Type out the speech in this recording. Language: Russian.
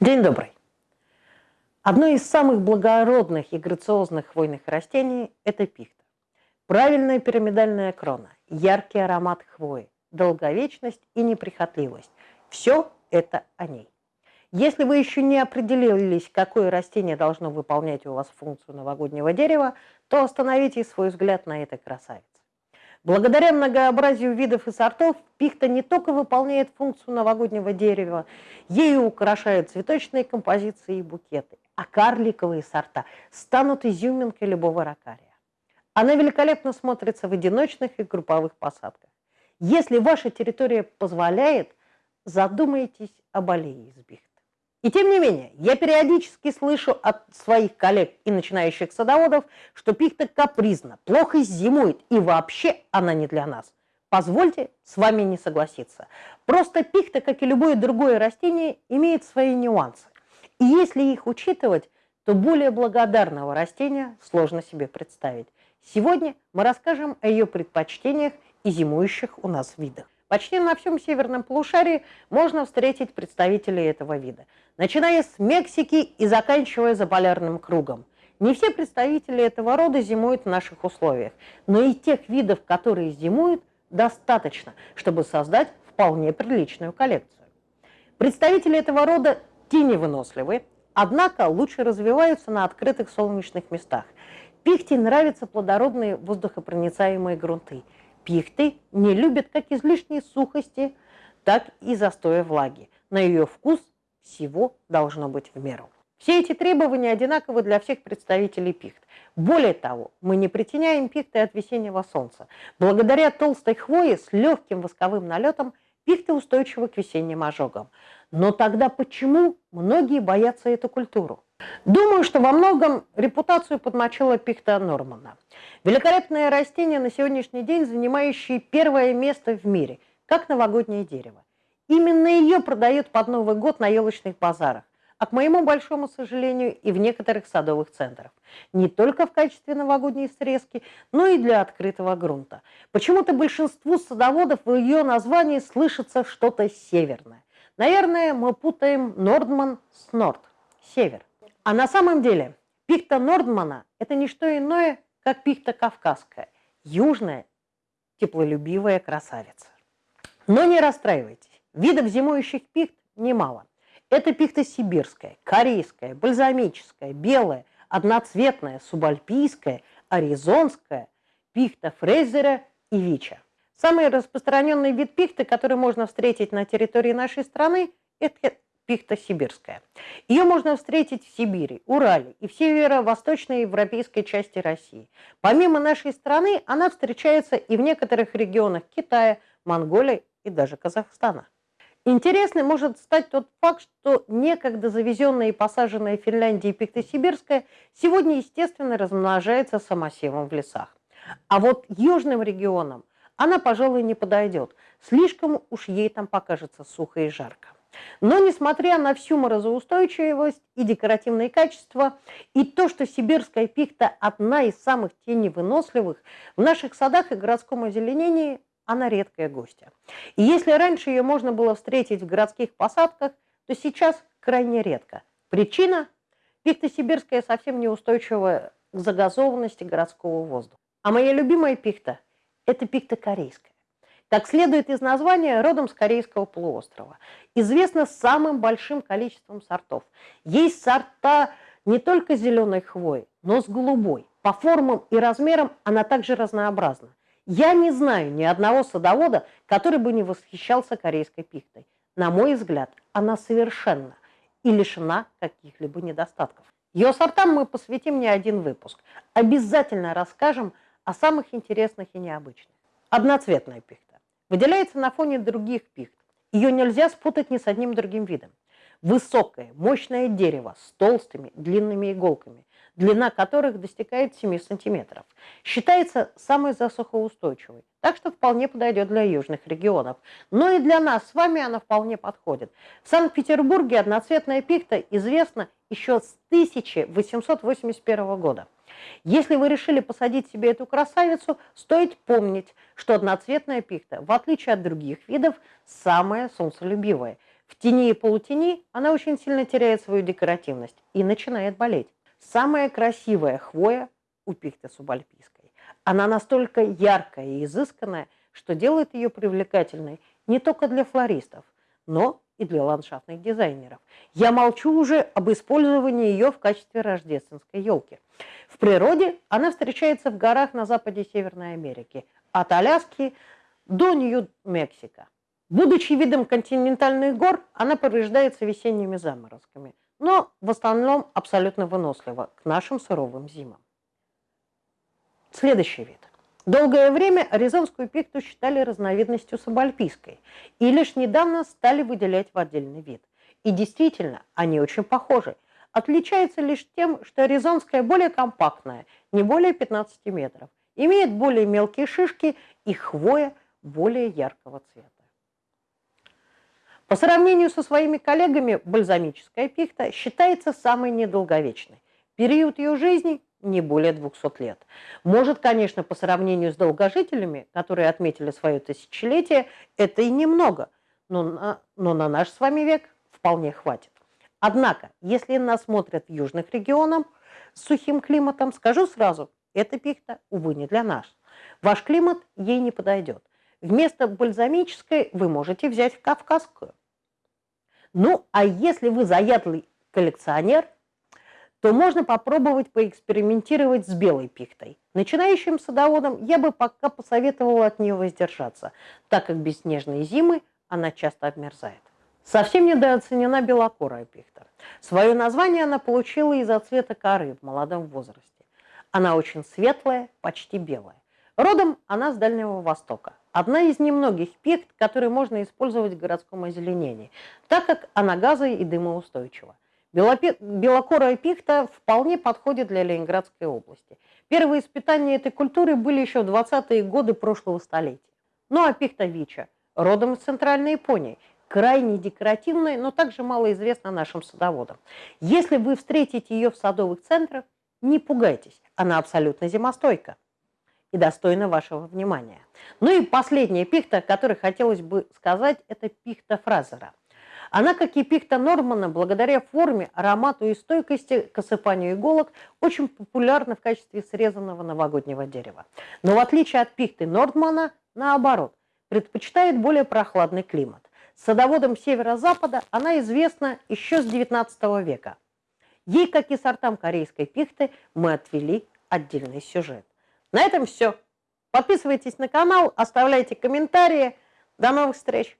День добрый. Одно из самых благородных и грациозных хвойных растений – это пихта. Правильная пирамидальная крона, яркий аромат хвои, долговечность и неприхотливость – все это о ней. Если вы еще не определились, какое растение должно выполнять у вас функцию новогоднего дерева, то остановите свой взгляд на этой красавице. Благодаря многообразию видов и сортов пихта не только выполняет функцию новогоднего дерева, ею украшают цветочные композиции и букеты, а карликовые сорта станут изюминкой любого ракария. Она великолепно смотрится в одиночных и групповых посадках. Если ваша территория позволяет, задумайтесь об аллее из пихты. И тем не менее, я периодически слышу от своих коллег и начинающих садоводов, что пихта капризна, плохо зимует и вообще она не для нас. Позвольте с вами не согласиться. Просто пихта, как и любое другое растение, имеет свои нюансы. И если их учитывать, то более благодарного растения сложно себе представить. Сегодня мы расскажем о ее предпочтениях и зимующих у нас видах. Почти на всем северном полушарии можно встретить представителей этого вида, начиная с Мексики и заканчивая заполярным кругом. Не все представители этого рода зимуют в наших условиях, но и тех видов, которые зимуют, достаточно, чтобы создать вполне приличную коллекцию. Представители этого рода теневыносливы, однако лучше развиваются на открытых солнечных местах. Пихте нравятся плодородные воздухопроницаемые грунты – Пихты не любят как излишней сухости, так и застоя влаги. На ее вкус всего должно быть в меру. Все эти требования одинаковы для всех представителей пихт. Более того, мы не притеняем пихты от весеннего солнца. Благодаря толстой хвое с легким восковым налетом пихты устойчивы к весенним ожогам. Но тогда почему многие боятся эту культуру? Думаю, что во многом репутацию подмочила пихта Нормана. Великолепное растение на сегодняшний день, занимающее первое место в мире, как новогоднее дерево. Именно ее продают под Новый год на елочных базарах, а к моему большому сожалению и в некоторых садовых центрах. Не только в качестве новогодней срезки, но и для открытого грунта. Почему-то большинству садоводов в ее названии слышится что-то северное. Наверное, мы путаем Нордман с Норд, север. А на самом деле пихта Нордмана – это не что иное, как пихта кавказская, южная, теплолюбивая красавица. Но не расстраивайтесь, видов зимующих пихт немало. Это пихта сибирская, корейская, бальзамическая, белая, одноцветная, субальпийская, аризонская, пихта Фрейзера и Вича. Самый распространенный вид пихты, который можно встретить на территории нашей страны, это пихта сибирская. Ее можно встретить в Сибири, Урале и в северо-восточной европейской части России. Помимо нашей страны, она встречается и в некоторых регионах Китая, Монголии и даже Казахстана. Интересным может стать тот факт, что некогда завезенная и посаженная в Финляндии пихта сибирская сегодня, естественно, размножается самосевом в лесах. А вот южным регионам она, пожалуй, не подойдет. Слишком уж ей там покажется сухо и жарко. Но несмотря на всю морозоустойчивость и декоративные качества, и то, что сибирская пихта одна из самых теневыносливых, в наших садах и городском озеленении она редкая гостья. И если раньше ее можно было встретить в городских посадках, то сейчас крайне редко. Причина – пихта сибирская совсем неустойчивая к загазованности городского воздуха. А моя любимая пихта – это пихта корейская. Как следует из названия, родом с Корейского полуострова. Известна самым большим количеством сортов. Есть сорта не только зеленой хвои, но с голубой. По формам и размерам она также разнообразна. Я не знаю ни одного садовода, который бы не восхищался корейской пихтой. На мой взгляд, она совершенно и лишена каких-либо недостатков. Ее сортам мы посвятим не один выпуск. Обязательно расскажем о самых интересных и необычных. Одноцветная пихта выделяется на фоне других пихт. Ее нельзя спутать ни с одним другим видом. Высокое, мощное дерево с толстыми, длинными иголками, длина которых достигает 7 сантиметров. Считается самой засухоустойчивой, так что вполне подойдет для южных регионов. Но и для нас с вами она вполне подходит. В Санкт-Петербурге одноцветная пихта известна еще с 1881 года. Если вы решили посадить себе эту красавицу, стоит помнить, что одноцветная пихта, в отличие от других видов, самая солнцелюбивая. В тени и полутени она очень сильно теряет свою декоративность и начинает болеть. Самая красивая хвоя у пихты субальпийской. Она настолько яркая и изысканная, что делает ее привлекательной не только для флористов, но и для ландшафтных дизайнеров. Я молчу уже об использовании ее в качестве рождественской елки. В природе она встречается в горах на западе Северной Америки, от Аляски до Нью-Мексико. Будучи видом континентальных гор, она повреждается весенними заморозками, но в основном абсолютно вынослива к нашим суровым зимам. Следующий вид. Долгое время аризонскую пихту считали разновидностью субальпийской и лишь недавно стали выделять в отдельный вид. И действительно, они очень похожи. Отличается лишь тем, что аризонская более компактная, не более 15 метров, имеет более мелкие шишки и хвоя более яркого цвета. По сравнению со своими коллегами, бальзамическая пихта считается самой недолговечной. Период ее жизни не более 200 лет. Может, конечно, по сравнению с долгожителями, которые отметили свое тысячелетие, это и немного, но на, но на наш с вами век вполне хватит. Однако, если нас смотрят в южных регионах с сухим климатом, скажу сразу, эта пихта, увы, не для нас. Ваш климат ей не подойдет. Вместо бальзамической вы можете взять кавказскую. Ну, а если вы заядлый коллекционер – то можно попробовать поэкспериментировать с белой пихтой. Начинающим садоводам я бы пока посоветовала от нее воздержаться, так как без снежной зимы она часто обмерзает. Совсем недооценена белокорая пихта. Свое название она получила из-за цвета коры в молодом возрасте. Она очень светлая, почти белая. Родом она с Дальнего Востока. Одна из немногих пихт, которые можно использовать в городском озеленении, так как она газо- и дымоустойчива. Белокорая пихта вполне подходит для Ленинградской области. Первые испытания этой культуры были еще в 20-е годы прошлого столетия. Ну а пихта вича, родом из Центральной Японии, крайне декоративная, но также малоизвестна нашим садоводам. Если вы встретите ее в садовых центрах, не пугайтесь, она абсолютно зимостойка и достойна вашего внимания. Ну и последняя пихта, о которой хотелось бы сказать, это пихта Фразера. Она, как и пихта Нормана, благодаря форме, аромату и стойкости к осыпанию иголок, очень популярна в качестве срезанного новогоднего дерева. Но в отличие от пихты Нормана, наоборот, предпочитает более прохладный климат. Садоводом северо-запада она известна еще с XIX века. Ей, как и сортам корейской пихты, мы отвели отдельный сюжет. На этом все. Подписывайтесь на канал, оставляйте комментарии. До новых встреч!